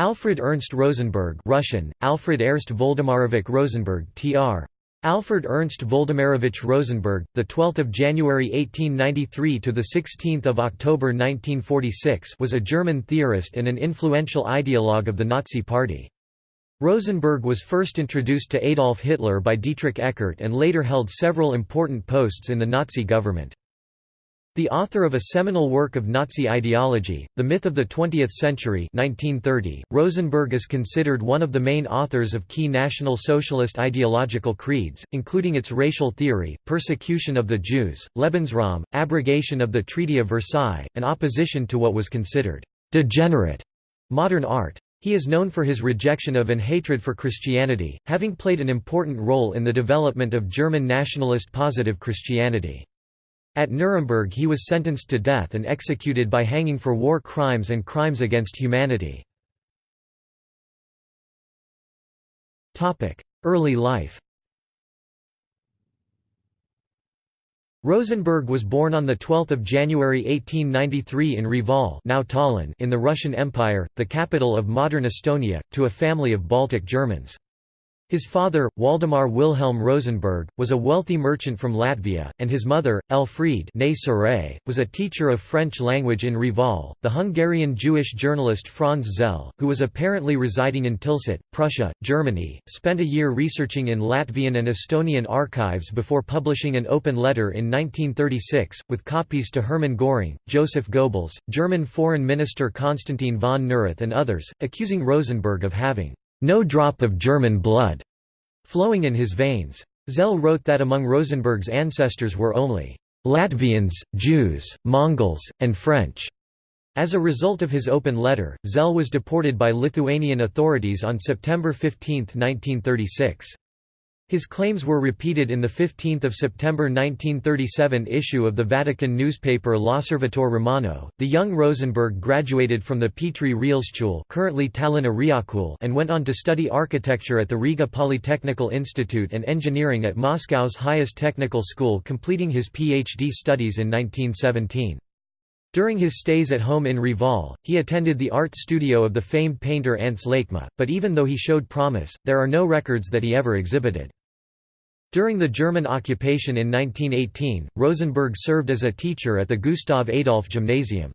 Alfred Ernst Rosenberg Russian, Alfred Ernst Voldemarovich Rosenberg tr. Alfred Ernst Voldemarovich Rosenberg, the 12th of January 1893 to the 16th of October 1946, was a German theorist and an influential ideologue of the Nazi Party. Rosenberg was first introduced to Adolf Hitler by Dietrich Eckart and later held several important posts in the Nazi government. The author of a seminal work of Nazi ideology, The Myth of the Twentieth Century 1930, Rosenberg is considered one of the main authors of key National Socialist ideological creeds, including its racial theory, persecution of the Jews, Lebensraum, abrogation of the Treaty of Versailles, and opposition to what was considered «degenerate» modern art. He is known for his rejection of and hatred for Christianity, having played an important role in the development of German nationalist positive Christianity. At Nuremberg he was sentenced to death and executed by hanging for war crimes and crimes against humanity. Early life Rosenberg was born on 12 January 1893 in Reval now Tallinn in the Russian Empire, the capital of modern Estonia, to a family of Baltic Germans. His father, Waldemar Wilhelm Rosenberg, was a wealthy merchant from Latvia, and his mother, Elfriede was a teacher of French language in Reval. The Hungarian Jewish journalist Franz Zell, who was apparently residing in Tilsit, Prussia, Germany, spent a year researching in Latvian and Estonian archives before publishing an open letter in 1936, with copies to Hermann Göring, Joseph Goebbels, German Foreign Minister Konstantin von Neurath and others, accusing Rosenberg of having no drop of German blood flowing in his veins. Zell wrote that among Rosenberg's ancestors were only Latvians, Jews, Mongols, and French. As a result of his open letter, Zell was deported by Lithuanian authorities on September 15, 1936. His claims were repeated in the 15 September 1937 issue of the Vatican newspaper L'Osservatore Romano. The young Rosenberg graduated from the Petri Realschule currently Reaalkool and went on to study architecture at the Riga Polytechnical Institute and engineering at Moscow's highest technical school completing his PhD studies in 1917. During his stays at home in Reval, he attended the art studio of the famed painter Ants Laikmaa, but even though he showed promise, there are no records that he ever exhibited. During the German occupation in 1918, Rosenberg served as a teacher at the Gustav Adolf Gymnasium.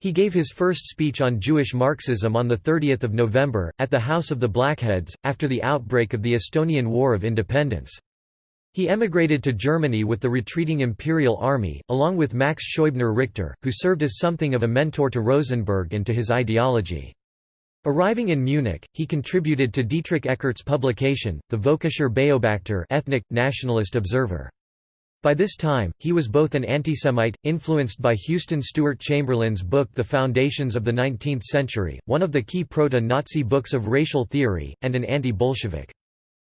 He gave his first speech on Jewish Marxism on 30 November, at the House of the Blackheads, after the outbreak of the Estonian War of Independence. He emigrated to Germany with the retreating Imperial Army, along with Max Scheubner Richter, who served as something of a mentor to Rosenberg and to his ideology. Arriving in Munich, he contributed to Dietrich Eckart's publication, the Völkischer Beobachter ethnic, nationalist observer. By this time, he was both an antisemite, influenced by Houston Stewart Chamberlain's book The Foundations of the Nineteenth Century, one of the key proto-Nazi books of racial theory, and an anti-Bolshevik.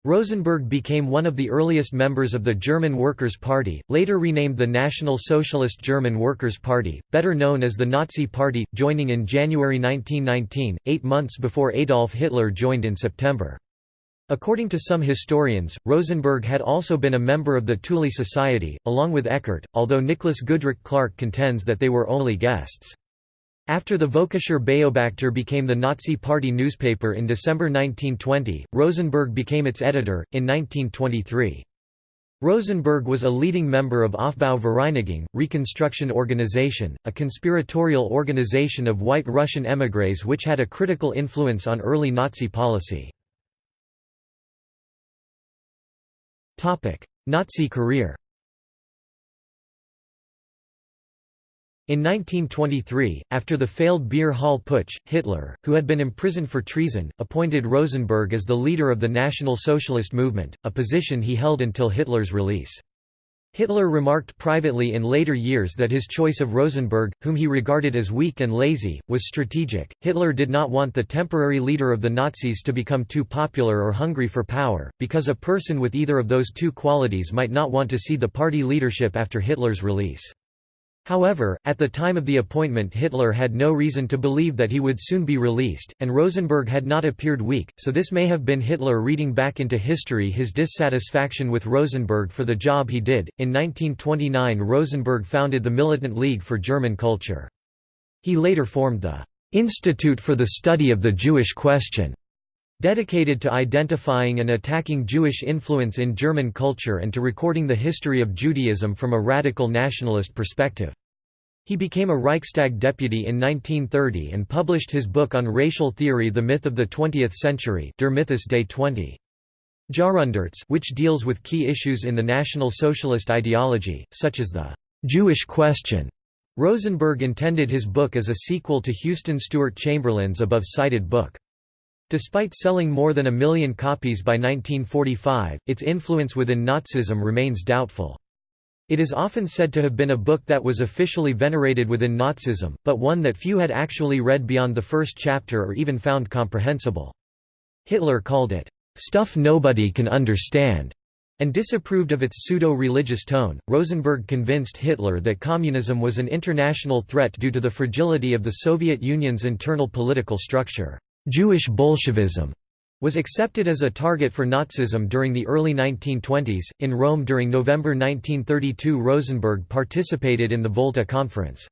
Rosenberg became one of the earliest members of the German Workers' Party, later renamed the National Socialist German Workers' Party, better known as the Nazi Party, joining in January 1919, eight months before Adolf Hitler joined in September. According to some historians, Rosenberg had also been a member of the Thule Society, along with Eckart, although Nicholas Goodrick-Clarke contends that they were only guests. After the Völkischer Beobachter became the Nazi Party newspaper in December 1920, Rosenberg became its editor, in 1923. Rosenberg was a leading member of Aufbau Vereinigung, Reconstruction Organization, a conspiratorial organization of white Russian émigrés which had a critical influence on early Nazi policy. Nazi career In 1923, after the failed Beer Hall Putsch, Hitler, who had been imprisoned for treason, appointed Rosenberg as the leader of the National Socialist movement, a position he held until Hitler's release. Hitler remarked privately in later years that his choice of Rosenberg, whom he regarded as weak and lazy, was strategic. Hitler did not want the temporary leader of the Nazis to become too popular or hungry for power, because a person with either of those two qualities might not want to see the party leadership after Hitler's release. However, at the time of the appointment Hitler had no reason to believe that he would soon be released, and Rosenberg had not appeared weak, so this may have been Hitler reading back into history his dissatisfaction with Rosenberg for the job he did. In 1929 Rosenberg founded the Militant League for German Culture. He later formed the "'Institute for the Study of the Jewish Question' dedicated to identifying and attacking Jewish influence in German culture and to recording the history of Judaism from a radical nationalist perspective. He became a Reichstag deputy in 1930 and published his book on racial theory The Myth of the Twentieth Century Der Mythos des 20. Jahrhunderts which deals with key issues in the National Socialist ideology, such as the «Jewish question». Rosenberg intended his book as a sequel to Houston Stewart Chamberlain's above-cited book. Despite selling more than a million copies by 1945, its influence within Nazism remains doubtful. It is often said to have been a book that was officially venerated within Nazism, but one that few had actually read beyond the first chapter or even found comprehensible. Hitler called it, "...stuff nobody can understand." and disapproved of its pseudo-religious tone. Rosenberg convinced Hitler that communism was an international threat due to the fragility of the Soviet Union's internal political structure. Jewish Bolshevism was accepted as a target for Nazism during the early 1920s. In Rome during November 1932, Rosenberg participated in the Volta Conference.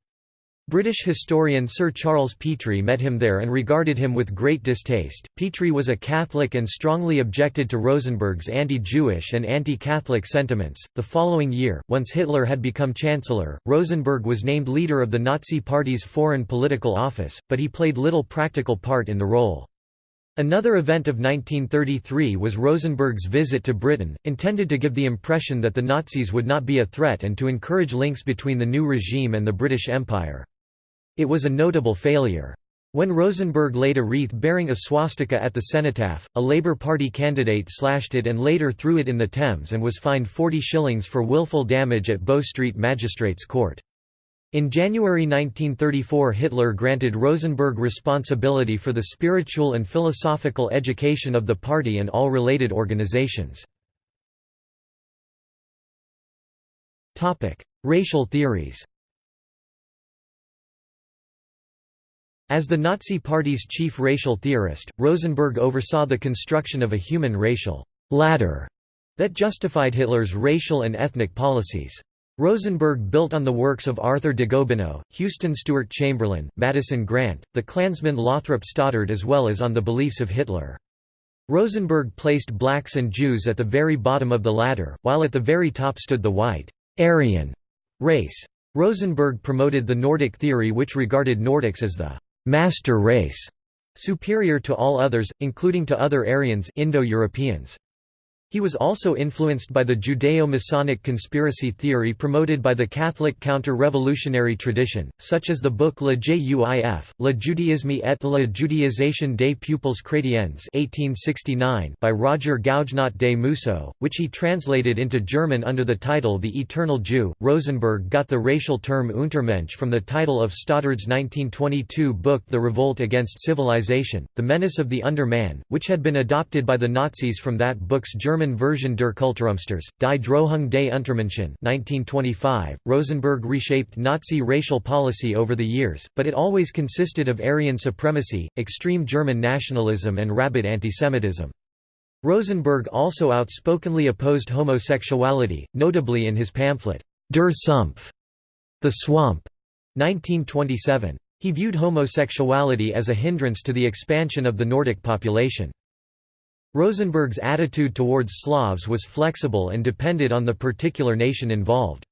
British historian Sir Charles Petrie met him there and regarded him with great distaste. Petrie was a Catholic and strongly objected to Rosenberg's anti Jewish and anti Catholic sentiments. The following year, once Hitler had become Chancellor, Rosenberg was named leader of the Nazi Party's foreign political office, but he played little practical part in the role. Another event of 1933 was Rosenberg's visit to Britain, intended to give the impression that the Nazis would not be a threat and to encourage links between the new regime and the British Empire. It was a notable failure. When Rosenberg laid a wreath bearing a swastika at the cenotaph, a Labour Party candidate slashed it and later threw it in the Thames and was fined 40 shillings for willful damage at Bow Street Magistrates Court. In January 1934 Hitler granted Rosenberg responsibility for the spiritual and philosophical education of the party and all related organizations. Racial theories As the Nazi Party's chief racial theorist, Rosenberg oversaw the construction of a human racial ladder that justified Hitler's racial and ethnic policies. Rosenberg built on the works of Arthur de Gobineau, Houston Stewart Chamberlain, Madison Grant, the Klansman Lothrop Stoddard as well as on the beliefs of Hitler. Rosenberg placed blacks and Jews at the very bottom of the ladder, while at the very top stood the white Aryan race. Rosenberg promoted the Nordic theory which regarded Nordics as the master race, superior to all others, including to other Aryans Indo-Europeans. He was also influenced by the Judeo-Masonic conspiracy theory promoted by the Catholic counter-revolutionary tradition, such as the book Le Juif, Le Judaisme et la Judaisation des Peuples Chrétiens 1869 by Roger Gougenot des Mousseaux, which he translated into German under the title The Eternal Jew. Rosenberg got the racial term Untermensch from the title of Stoddard's 1922 book The Revolt Against Civilization, The Menace of the Underman, which had been adopted by the Nazis from that book's German German version der Kulturumsturz, Die Drohung des Untermenschen 1925. Rosenberg reshaped Nazi racial policy over the years, but it always consisted of Aryan supremacy, extreme German nationalism and rabid antisemitism. Rosenberg also outspokenly opposed homosexuality, notably in his pamphlet, Der Sumpf, The Swamp, 1927. He viewed homosexuality as a hindrance to the expansion of the Nordic population. Rosenberg's attitude towards Slavs was flexible and depended on the particular nation involved.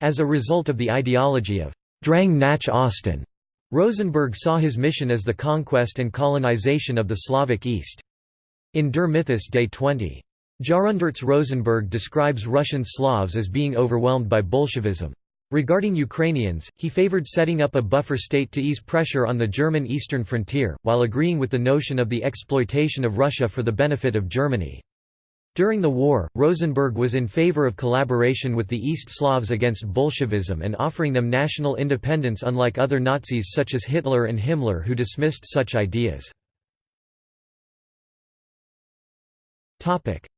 As a result of the ideology of Drang nach Osten, Rosenberg saw his mission as the conquest and colonization of the Slavic East. In Der Mythos des 20. Jahrhunderts Rosenberg describes Russian Slavs as being overwhelmed by Bolshevism. Regarding Ukrainians, he favored setting up a buffer state to ease pressure on the German eastern frontier, while agreeing with the notion of the exploitation of Russia for the benefit of Germany. During the war, Rosenberg was in favor of collaboration with the East Slavs against Bolshevism and offering them national independence unlike other Nazis such as Hitler and Himmler who dismissed such ideas.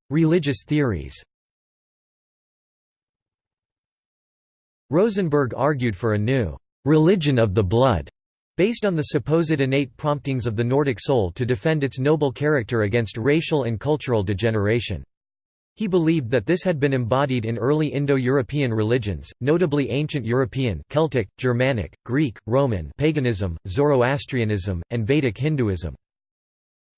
Religious theories Rosenberg argued for a new «religion of the blood» based on the supposed innate promptings of the Nordic soul to defend its noble character against racial and cultural degeneration. He believed that this had been embodied in early Indo-European religions, notably ancient European Celtic, Germanic, Greek, Roman paganism, Zoroastrianism, and Vedic Hinduism.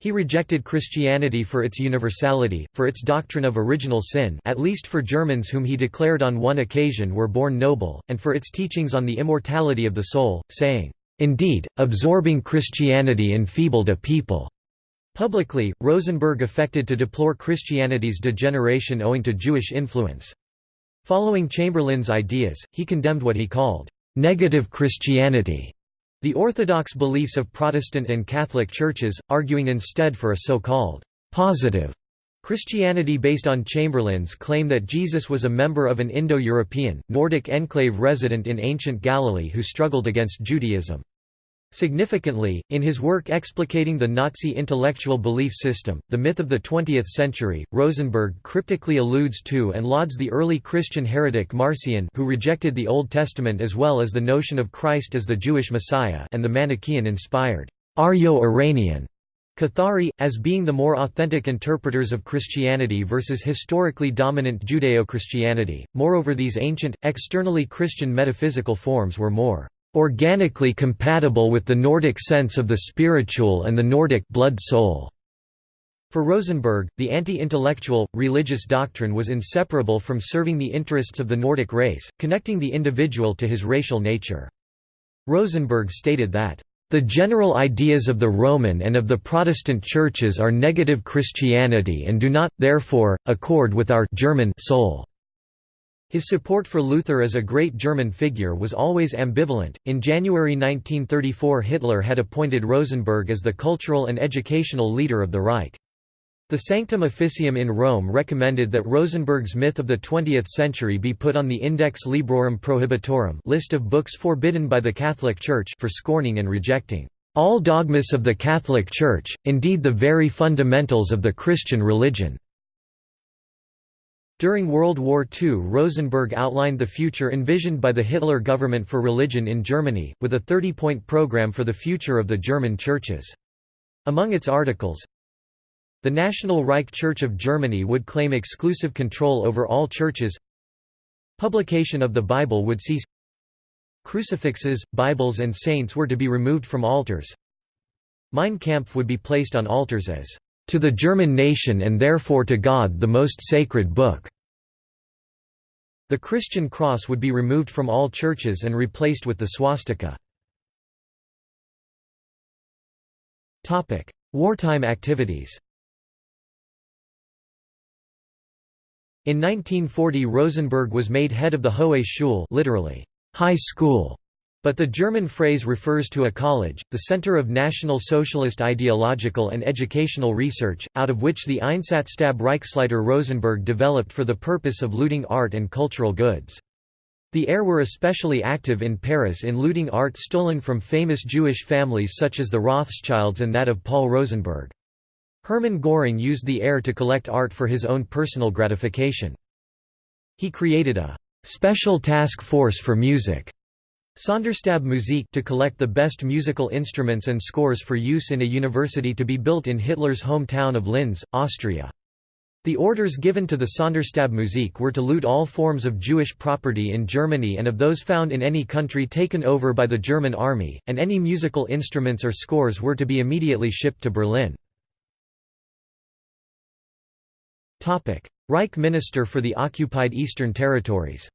He rejected Christianity for its universality, for its doctrine of original sin at least for Germans whom he declared on one occasion were born noble, and for its teachings on the immortality of the soul, saying, "...indeed, absorbing Christianity enfeebled a people." Publicly, Rosenberg affected to deplore Christianity's degeneration owing to Jewish influence. Following Chamberlain's ideas, he condemned what he called, "...negative Christianity", the orthodox beliefs of Protestant and Catholic churches, arguing instead for a so-called «positive» Christianity based on Chamberlain's claim that Jesus was a member of an Indo-European, Nordic enclave resident in ancient Galilee who struggled against Judaism. Significantly, in his work explicating the Nazi intellectual belief system, The Myth of the Twentieth Century, Rosenberg cryptically alludes to and lauds the early Christian heretic Marcion who rejected the Old Testament as well as the notion of Christ as the Jewish Messiah and the Manichaean-inspired Aryo-Iranian Cathari, as being the more authentic interpreters of Christianity versus historically dominant Judeo-Christianity. Moreover these ancient, externally Christian metaphysical forms were more organically compatible with the Nordic sense of the spiritual and the Nordic blood-soul. For Rosenberg, the anti-intellectual, religious doctrine was inseparable from serving the interests of the Nordic race, connecting the individual to his racial nature. Rosenberg stated that, "...the general ideas of the Roman and of the Protestant churches are negative Christianity and do not, therefore, accord with our German soul." His support for Luther as a great German figure was always ambivalent. In January 1934, Hitler had appointed Rosenberg as the cultural and educational leader of the Reich. The Sanctum Officium in Rome recommended that Rosenberg's myth of the 20th century be put on the Index Librorum Prohibitorum list of books forbidden by the Catholic Church for scorning and rejecting all dogmas of the Catholic Church, indeed the very fundamentals of the Christian religion. During World War II Rosenberg outlined the future envisioned by the Hitler government for religion in Germany, with a 30-point program for the future of the German churches. Among its articles, the National Reich Church of Germany would claim exclusive control over all churches. Publication of the Bible would cease. Crucifixes, Bibles and saints were to be removed from altars. Mein Kampf would be placed on altars as to the German nation and therefore to God the most sacred book." The Christian cross would be removed from all churches and replaced with the swastika. Wartime activities In 1940 Rosenberg was made head of the Hohe Schule literally, high school but the German phrase refers to a college, the center of National Socialist ideological and educational research, out of which the Einsatzstab Reichsleiter Rosenberg developed for the purpose of looting art and cultural goods. The ERR were especially active in Paris in looting art stolen from famous Jewish families such as the Rothschilds and that of Paul Rosenberg. Hermann Göring used the ERR to collect art for his own personal gratification. He created a «special task force for music» Sonderstab Musik to collect the best musical instruments and scores for use in a university to be built in Hitler's hometown of Linz, Austria. The orders given to the Sonderstab Musik were to loot all forms of Jewish property in Germany and of those found in any country taken over by the German army, and any musical instruments or scores were to be immediately shipped to Berlin. Reich Minister for the occupied Eastern Territories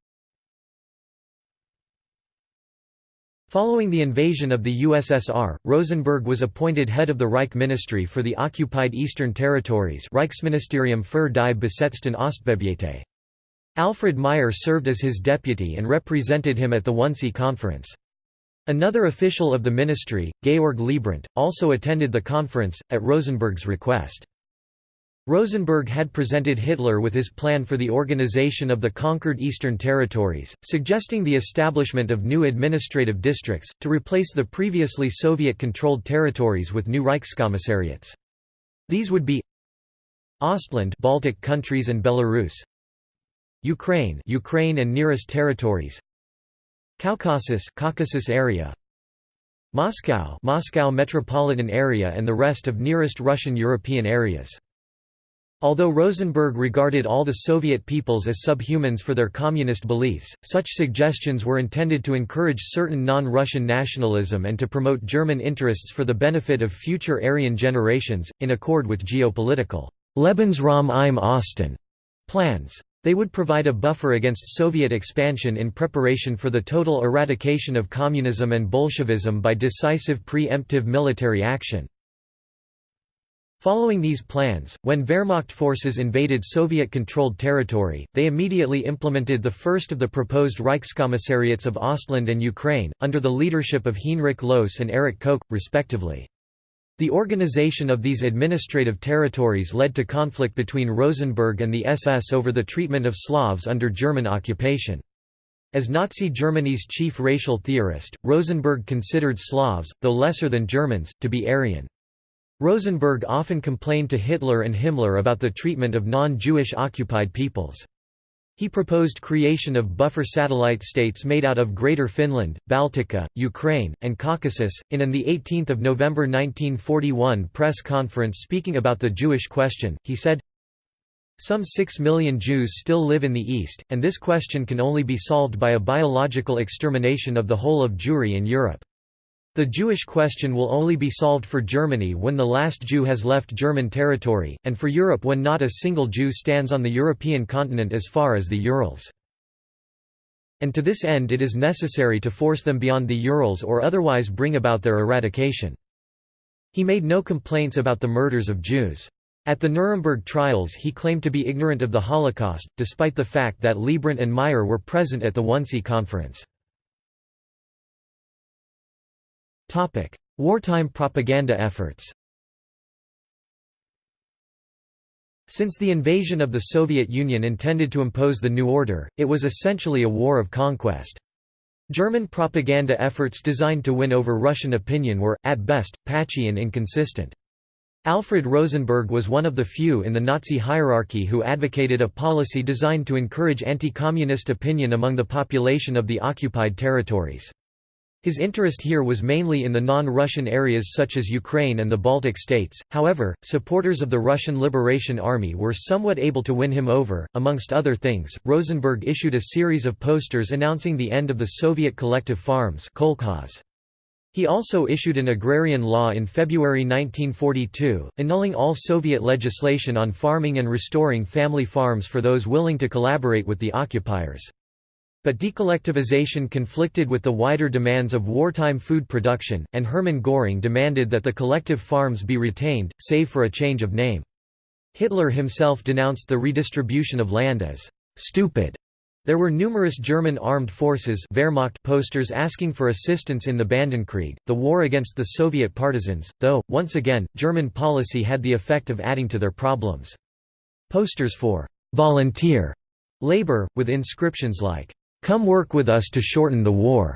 Following the invasion of the USSR, Rosenberg was appointed head of the Reich Ministry for the Occupied Eastern Territories Reichsministerium für die besetzten Ostgebiete. Alfred Meyer served as his deputy and represented him at the Wannsee Conference. Another official of the ministry, Georg Leibbrandt, also attended the conference, at Rosenberg's request. Rosenberg had presented Hitler with his plan for the organization of the conquered Eastern Territories, suggesting the establishment of new administrative districts, to replace the previously Soviet-controlled territories with new Reichskommissariats. These would be Ostland Baltic countries and Belarus Ukraine Ukraine and nearest territories Caucasus Caucasus area Moscow Moscow metropolitan area and the rest of nearest Russian European areas Although Rosenberg regarded all the Soviet peoples as subhumans for their communist beliefs, such suggestions were intended to encourage certain non-Russian nationalism and to promote German interests for the benefit of future Aryan generations, in accord with geopolitical Lebensraum im Osten plans. They would provide a buffer against Soviet expansion in preparation for the total eradication of communism and Bolshevism by decisive pre-emptive military action. Following these plans, when Wehrmacht forces invaded Soviet-controlled territory, they immediately implemented the first of the proposed Reichskommissariats of Ostland and Ukraine, under the leadership of Heinrich Lohse and Erich Koch, respectively. The organization of these administrative territories led to conflict between Rosenberg and the SS over the treatment of Slavs under German occupation. As Nazi Germany's chief racial theorist, Rosenberg considered Slavs, though lesser than Germans, to be Aryan. Rosenberg often complained to Hitler and Himmler about the treatment of non-Jewish occupied peoples. He proposed creation of buffer satellite states made out of Greater Finland, Baltica, Ukraine, and Caucasus. In an 18 November 1941 press conference speaking about the Jewish question, he said, Some six million Jews still live in the East, and this question can only be solved by a biological extermination of the whole of Jewry in Europe. The Jewish question will only be solved for Germany when the last Jew has left German territory, and for Europe when not a single Jew stands on the European continent as far as the Urals. And to this end it is necessary to force them beyond the Urals or otherwise bring about their eradication. He made no complaints about the murders of Jews. At the Nuremberg trials he claimed to be ignorant of the Holocaust, despite the fact that Leibbrandt and Meyer were present at the Wannsee Conference. Wartime propaganda efforts Since the invasion of the Soviet Union intended to impose the new order, it was essentially a war of conquest. German propaganda efforts designed to win over Russian opinion were, at best, patchy and inconsistent. Alfred Rosenberg was one of the few in the Nazi hierarchy who advocated a policy designed to encourage anti-communist opinion among the population of the occupied territories. His interest here was mainly in the non-Russian areas such as Ukraine and the Baltic states, however, supporters of the Russian Liberation Army were somewhat able to win him over. Amongst other things, Rosenberg issued a series of posters announcing the end of the Soviet collective farms He also issued an agrarian law in February 1942, annulling all Soviet legislation on farming and restoring family farms for those willing to collaborate with the occupiers. But decollectivization conflicted with the wider demands of wartime food production, and Hermann Göring demanded that the collective farms be retained, save for a change of name. Hitler himself denounced the redistribution of land as «stupid». There were numerous German armed forces Wehrmacht posters asking for assistance in the Bandenkrieg, the war against the Soviet partisans, though, once again, German policy had the effect of adding to their problems. Posters for «volunteer» labor, with inscriptions like "'Come work with us to shorten the war'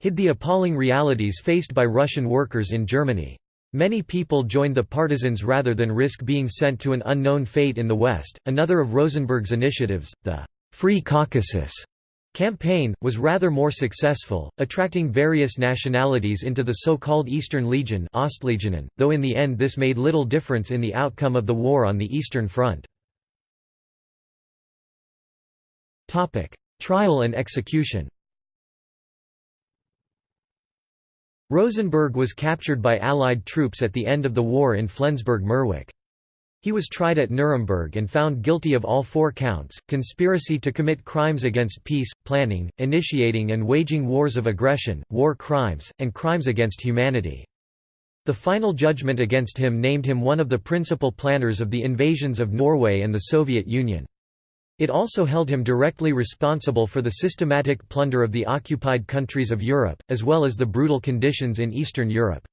hid the appalling realities faced by Russian workers in Germany. Many people joined the partisans rather than risk being sent to an unknown fate in the West. Another of Rosenberg's initiatives, the Free Caucasus campaign, was rather more successful, attracting various nationalities into the so-called Eastern Legion Ostlegionen, though in the end this made little difference in the outcome of the war on the Eastern Front. Trial and execution Rosenberg was captured by Allied troops at the end of the war in Flensburg-Mürwik. He was tried at Nuremberg and found guilty of all four counts, conspiracy to commit crimes against peace, planning, initiating and waging wars of aggression, war crimes, and crimes against humanity. The final judgment against him named him one of the principal planners of the invasions of Norway and the Soviet Union. It also held him directly responsible for the systematic plunder of the occupied countries of Europe, as well as the brutal conditions in Eastern Europe.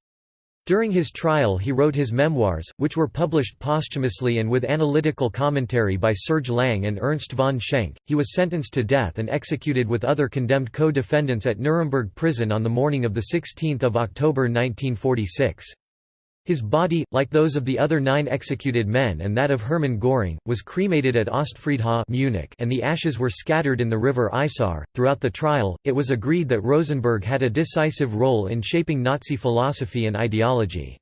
During his trial he wrote his memoirs, which were published posthumously and with analytical commentary by Serge Lang and Ernst von Schenk. He was sentenced to death and executed with other condemned co-defendants at Nuremberg prison on the morning of 16 October 1946. His body, like those of the other nine executed men and that of Hermann Göring, was cremated at Ostfriedhof Munich and the ashes were scattered in the river Isar. Throughout the trial, it was agreed that Rosenberg had a decisive role in shaping Nazi philosophy and ideology.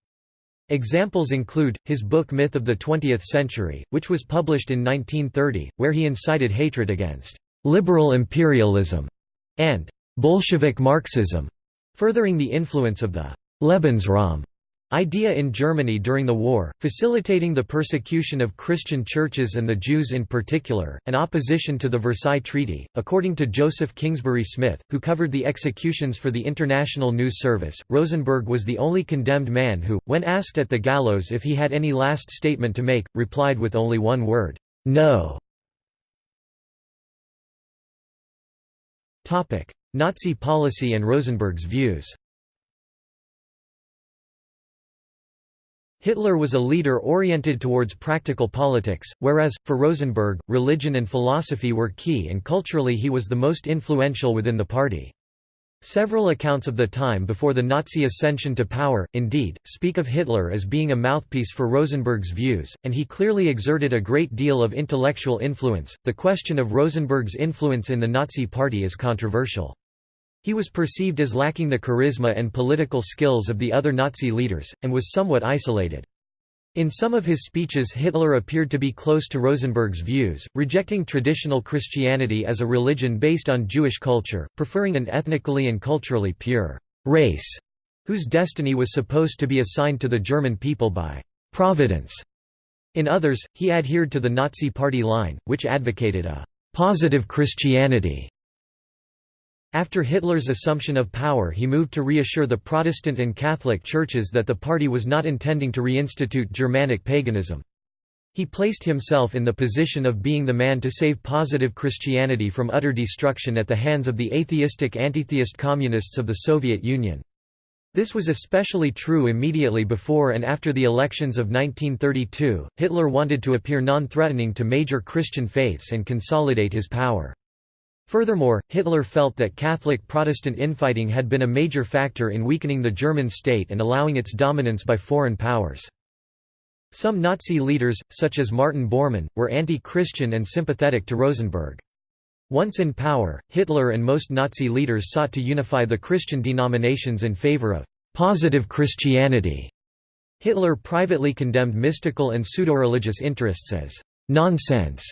Examples include, his book Myth of the Twentieth Century, which was published in 1930, where he incited hatred against «liberal imperialism» and «Bolshevik Marxism», furthering the influence of the «Lebensraum» idea in Germany during the war, facilitating the persecution of Christian churches and the Jews in particular, and opposition to the Versailles Treaty. According to Joseph Kingsbury Smith, who covered the executions for the International News Service, Rosenberg was the only condemned man who, when asked at the gallows if he had any last statement to make, replied with only one word, No. Nazi policy and Rosenberg's views Hitler was a leader oriented towards practical politics, whereas, for Rosenberg, religion and philosophy were key and culturally he was the most influential within the party. Several accounts of the time before the Nazi ascension to power, indeed, speak of Hitler as being a mouthpiece for Rosenberg's views, and he clearly exerted a great deal of intellectual influence. The question of Rosenberg's influence in the Nazi Party is controversial. He was perceived as lacking the charisma and political skills of the other Nazi leaders, and was somewhat isolated. In some of his speeches Hitler appeared to be close to Rosenberg's views, rejecting traditional Christianity as a religion based on Jewish culture, preferring an ethnically and culturally pure race, whose destiny was supposed to be assigned to the German people by «providence». In others, he adhered to the Nazi Party line, which advocated a «positive Christianity» After Hitler's assumption of power he moved to reassure the Protestant and Catholic churches that the party was not intending to reinstitute Germanic paganism. He placed himself in the position of being the man to save positive Christianity from utter destruction at the hands of the atheistic antitheist communists of the Soviet Union. This was especially true immediately before and after the elections of 1932. Hitler wanted to appear non-threatening to major Christian faiths and consolidate his power. Furthermore, Hitler felt that Catholic-Protestant infighting had been a major factor in weakening the German state and allowing its dominance by foreign powers. Some Nazi leaders, such as Martin Bormann, were anti-Christian and sympathetic to Rosenberg. Once in power, Hitler and most Nazi leaders sought to unify the Christian denominations in favor of «positive Christianity». Hitler privately condemned mystical and pseudo-religious interests as «nonsense»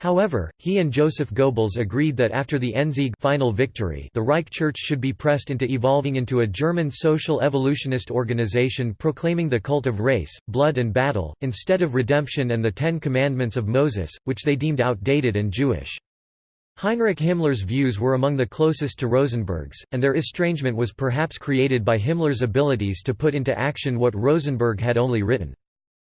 However, he and Joseph Goebbels agreed that after the Endsieg final victory the Reich Church should be pressed into evolving into a German social evolutionist organization proclaiming the cult of race, blood and battle, instead of redemption and the Ten Commandments of Moses, which they deemed outdated and Jewish. Heinrich Himmler's views were among the closest to Rosenberg's, and their estrangement was perhaps created by Himmler's abilities to put into action what Rosenberg had only written.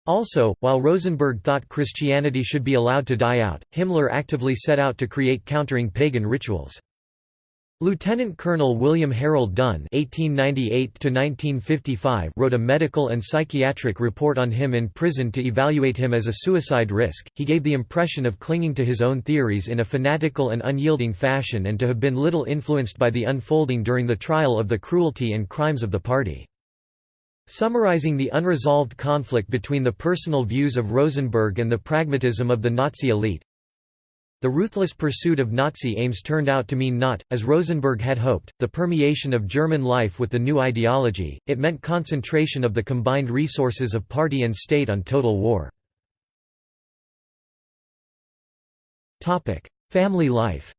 Also, while Rosenberg thought Christianity should be allowed to die out, Himmler actively set out to create countering pagan rituals. Lieutenant Colonel William Harold Dunn (1898–1955) wrote a medical and psychiatric report on him in prison to evaluate him as a suicide risk. He gave the impression of clinging to his own theories in a fanatical and unyielding fashion, and to have been little influenced by the unfolding during the trial of the cruelty and crimes of the party. Summarizing the unresolved conflict between the personal views of Rosenberg and the pragmatism of the Nazi elite, the ruthless pursuit of Nazi aims turned out to mean not, as Rosenberg had hoped, the permeation of German life with the new ideology, it meant concentration of the combined resources of party and state on total war. Family life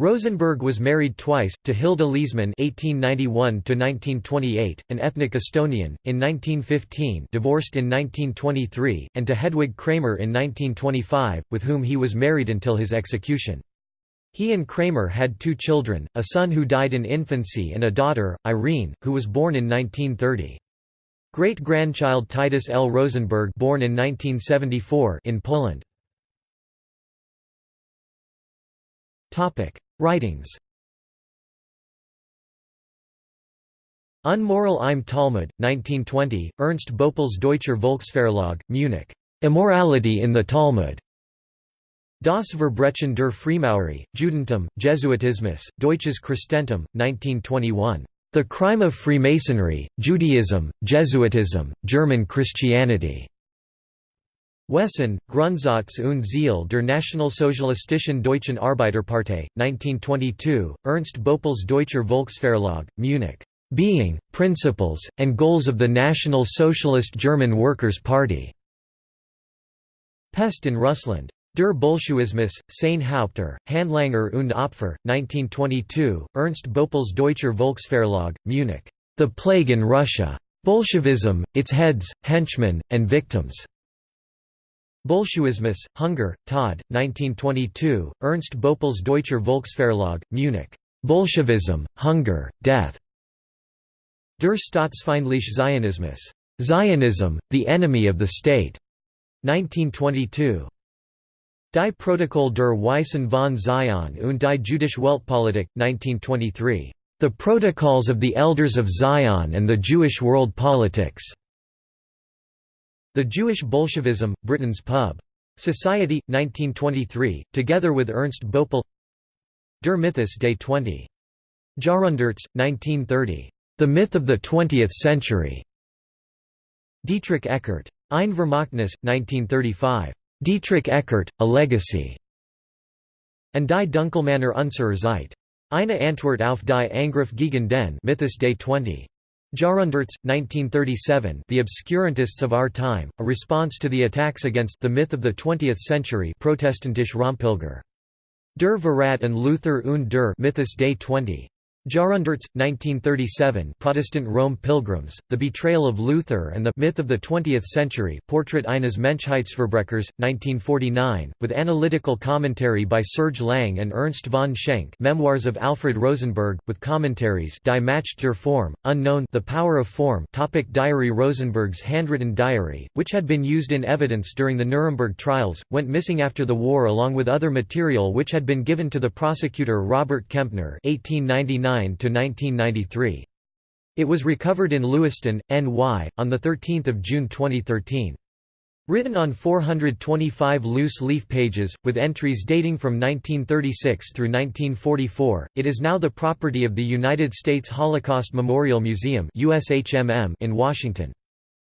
Rosenberg was married twice, to Hilda Leesmann (1891–1928), an ethnic Estonian, in 1915, divorced in 1923, and to Hedwig Kramer in 1925, with whom he was married until his execution. He and Kramer had two children, a son who died in infancy and a daughter, Irene, who was born in 1930. Great-grandchild Titus L. Rosenberg born in 1974 in Poland. Writings Unmoral im Talmud, 1920, Ernst Boepple's Deutscher Volksverlag, Munich. Immorality in the Talmud. Das Verbrechen der Freimaurer, Judentum, Jesuitismus, Deutsches Christentum, 1921. The Crime of Freemasonry, Judaism, Jesuitism, German Christianity. Wesen, Grundsatz und Ziel der Nationalsozialistischen Deutschen Arbeiterpartei, 1922, Ernst Boepple's Deutscher Volksverlag, Munich. Being, Principles, and Goals of the National Socialist German Workers' Party", Pest in Russland. Der Bolschewismus, Sein Haupter, Handlanger und Opfer, 1922, Ernst Boepple's Deutscher Volksverlag, Munich. The Plague in Russia. Bolshevism, Its Heads, Henchmen, and Victims. Bolschewismus, Hunger, Tod, 1922, Ernst Boepple's Deutscher Volksverlag, Munich. Bolshevism, Hunger, Death. Der Staatsfeindliche Zionismus. Zionism, the Enemy of the State. 1922. Die Protokoll der Weisen von Zion und die Jüdische Weltpolitik, 1923. The Protocols of the Elders of Zion and the Jewish World Politics. The Jewish Bolshevism, Britons Pub. Society, 1923, together with Ernst Boepple Der Mythos des 20. Jahrhunderts, 1930. The Myth of the Twentieth Century. Dietrich Eckart. Ein Vermächtnis, 1935. Dietrich Eckart, A Legacy. And die Dunkelmänner unserer Zeit. Eine Antwort auf die Angriff gegen den Mythos des 20. Jahrhunderts, 1937 The Obscurantists of Our Time, a response to the attacks against the myth of the 20th century Protestantische Rompilger. Der Verrat und Luther und der Mythos des 20. Jahrhunderts, 1937 Protestant Rome Pilgrims, The Betrayal of Luther and the Myth of the Twentieth Century Portrait eines Menschheitsverbrechers, 1949, with analytical commentary by Serge Lang and Ernst von Schenk Memoirs of Alfred Rosenberg, with commentaries Die Macht der Form, Unknown The Power of Form topic Diary Rosenberg's handwritten diary, which had been used in evidence during the Nuremberg trials, went missing after the war along with other material which had been given to the prosecutor Robert Kempner 1899 1993. It was recovered in Lewiston, NY, on 13 June 2013. Written on 425 loose-leaf pages, with entries dating from 1936 through 1944, it is now the property of the United States Holocaust Memorial Museum in Washington.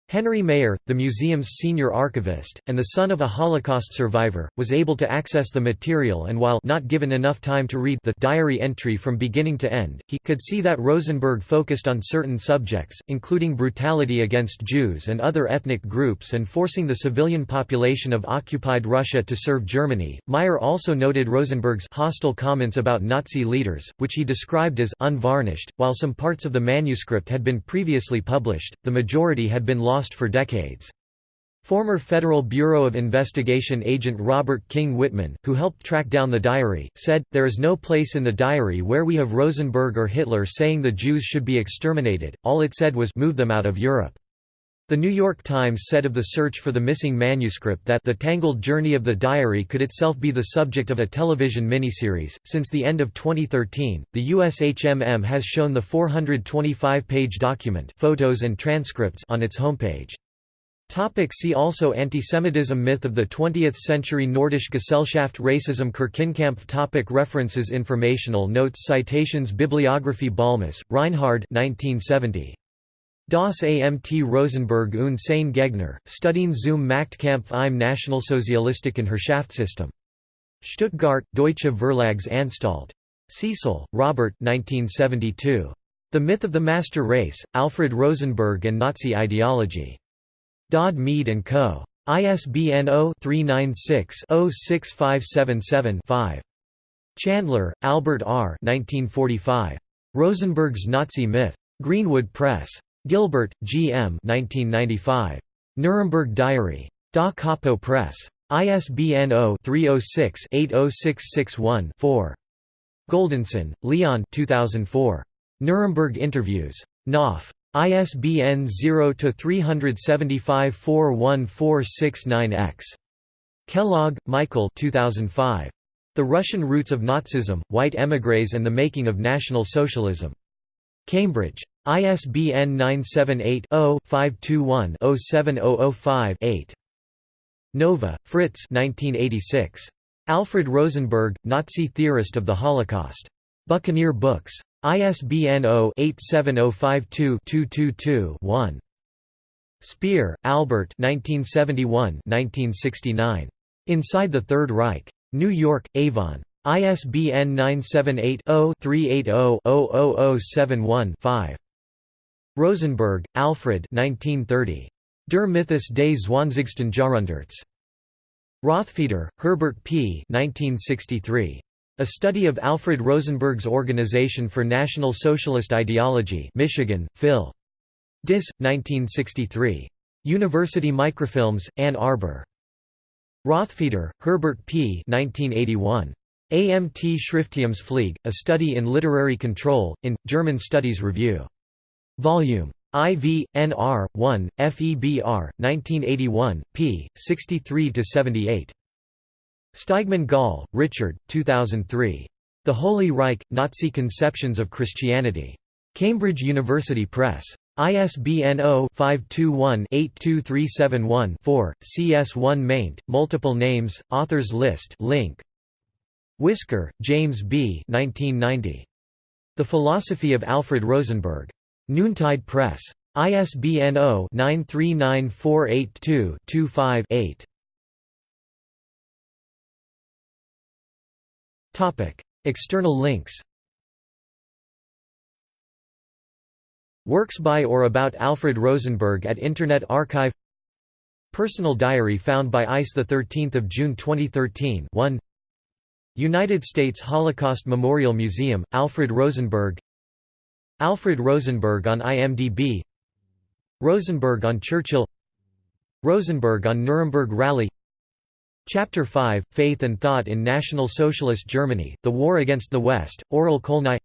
Henry Mayer, the museum's senior archivist, and the son of a Holocaust survivor, was able to access the material and while not given enough time to read the diary entry from beginning to end, he could see that Rosenberg focused on certain subjects, including brutality against Jews and other ethnic groups and forcing the civilian population of occupied Russia to serve Germany. Mayer also noted Rosenberg's hostile comments about Nazi leaders, which he described as unvarnished. While some parts of the manuscript had been previously published, the majority had been lost lost for decades. Former Federal Bureau of Investigation agent Robert King Wittman, who helped track down the diary, said, There is no place in the diary where we have Rosenberg or Hitler saying the Jews should be exterminated, all it said was move them out of Europe. The New York Times said of the search for the missing manuscript that the tangled journey of the diary could itself be the subject of a television miniseries. Since the end of 2013, the USHMM has shown the 425-page document, photos and transcripts on its homepage. Topic see also Antisemitism Myth of the 20th century Nordische Gesellschaft Racism Kirchenkampf topic References Informational notes Citations Bibliography Bollmus, Reinhard 1970. Das Amt Rosenberg und sein Gegner, Studien zum Machtkampf im Nationalsozialistischen Herrschaftssystem. Stuttgart, Deutsche Verlagsanstalt. Cecil, Robert 1972. The Myth of the Master Race, Alfred Rosenberg and Nazi Ideology. Dodd Mead & Co. ISBN 0-396-06577-5. Chandler, Albert R. 1945. Rosenberg's Nazi Myth. Greenwood Press. Gilbert, G. M. 1995. Nuremberg Diary. Da Capo Press. ISBN 0-306-80661-4. Goldensohn, Leon 2004. Nuremberg Interviews. Knopf. ISBN 0-375-41469-X. Kellogg, Michael 2005. The Russian Roots of Nazism, White Émigrés and the Making of National Socialism. Cambridge. ISBN 978-0-521-07005-8. Nova, Fritz 1986. Alfred Rosenberg, Nazi theorist of the Holocaust. Buccaneer Books. ISBN 0-87052-222-1. Speer, Albert 1971 Inside the Third Reich. New York, Avon. ISBN 978 0 380 00071 5. Rosenberg, Alfred 1930. Der Mythos des Zwanzigsten Jahrhunderts. Rothfeder, Herbert P. 1963. A Study of Alfred Rosenberg's Organization for National Socialist Ideology Michigan, Phil. Dis. 1963. University Microfilms, Ann Arbor. Rothfeder, Herbert P. 1981. Amt Schrifttumspflege, A Study in Literary Control, in, German Studies Review. Volume IV, NR, 1, FEBR, 1981, p. 63–78. Steigmann Gall, Richard, 2003. The Holy Reich, Nazi Conceptions of Christianity. Cambridge University Press. ISBN 0-521-82371-4, CS1 maint, multiple names, authors list link. Whisker, James B. 1990. The Philosophy of Alfred Rosenberg. Noontide Press. ISBN 0-939482-25-8. External links. Works by or about Alfred Rosenberg at Internet Archive. Personal diary found by ICE 13 June 2013 1 United States Holocaust Memorial Museum, Alfred Rosenberg Alfred Rosenberg on IMDb Rosenberg on Churchill Rosenberg on Nuremberg Rally Chapter 5, Faith and Thought in National Socialist Germany, The War Against the West, Aurel Kolnai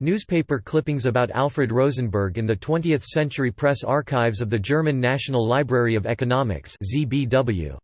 Newspaper clippings about Alfred Rosenberg in the 20th Century Press Archives of the German National Library of Economics ZBW.